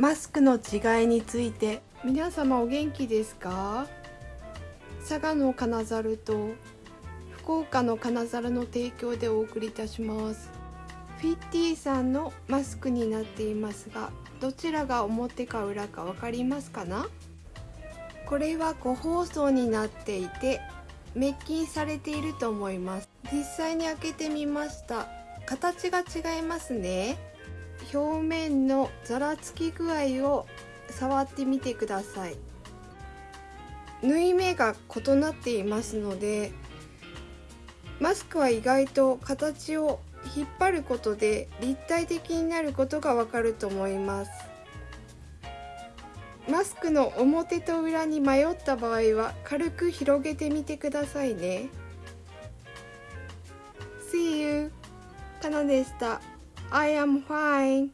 マスクの違いについて。皆様お元気ですか？佐賀の金猿と福岡の金猿の提供でお送りいたします。フィッティさんのマスクになっていますがどちらが表か裏か分かりますかな？これは個包装になっていて滅菌されていると思います。実際に開けてみました。形が違いますね。表面のざらつき具合を触ってみてください。縫い目が異なっていますのでマスクは意外と形を引っ張ることで立体的になることがわかると思います。マスクの表と裏に迷った場合は軽く広げてみてくださいね。See you! かなでした。I am fine